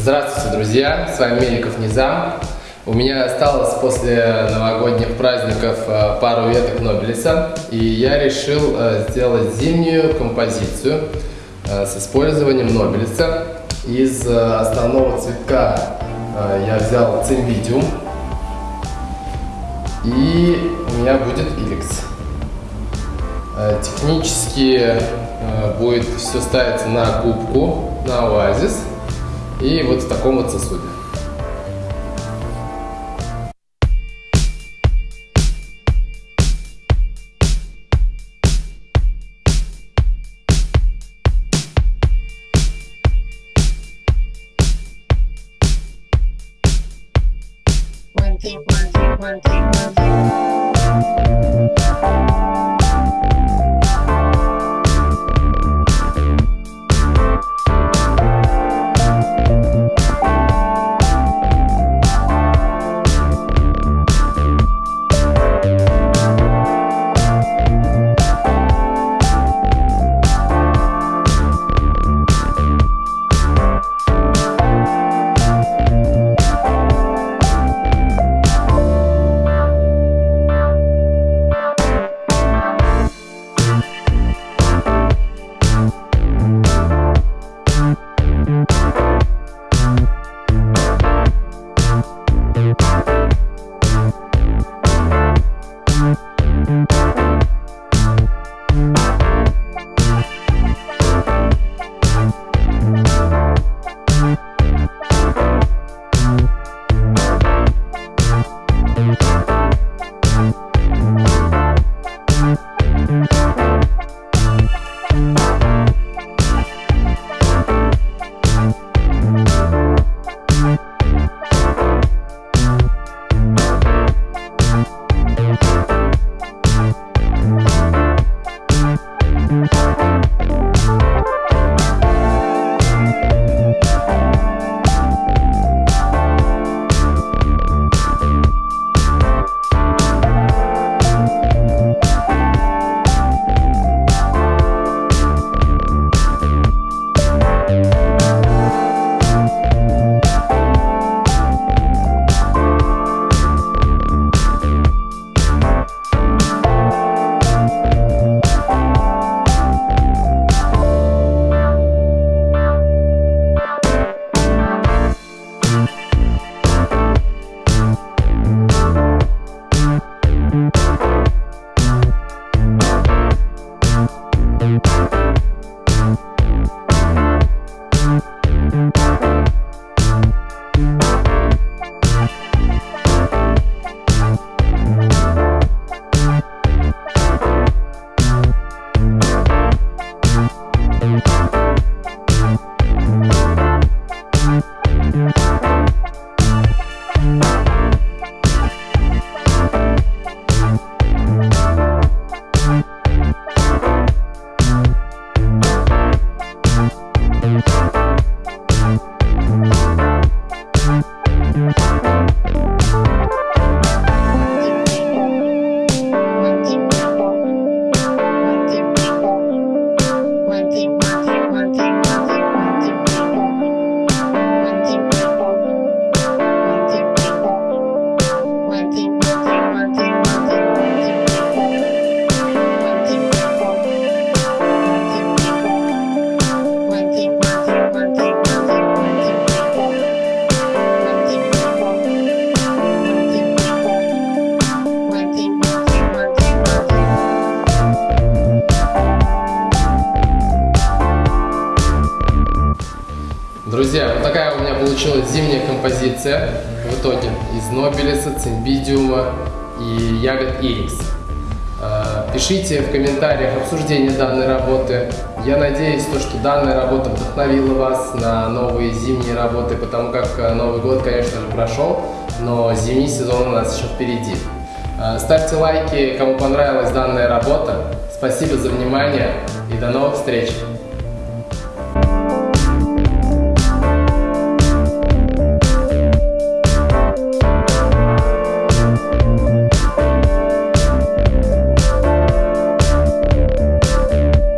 Здравствуйте, друзья! С вами Меликов Низам. У меня осталось после новогодних праздников э, пару веток Нобелиса, и я решил э, сделать зимнюю композицию э, с использованием Нобелиса. Из основного цветка я взял цимбидиум, и у меня будет иликс. Технически будет все ставиться на губку, на оазис, и вот в таком вот сосуде. One, two, one, two, one, two, one, two. you Thank Друзья, вот такая у меня получилась зимняя композиция в итоге из Нобелиса, Цимбидиума и ягод Ирикс. А, пишите в комментариях обсуждение данной работы. Я надеюсь, то, что данная работа вдохновила вас на новые зимние работы, потому как а, Новый год, конечно же, прошел, но зимний сезон у нас еще впереди. А, ставьте лайки, кому понравилась данная работа. Спасибо за внимание и до новых встреч!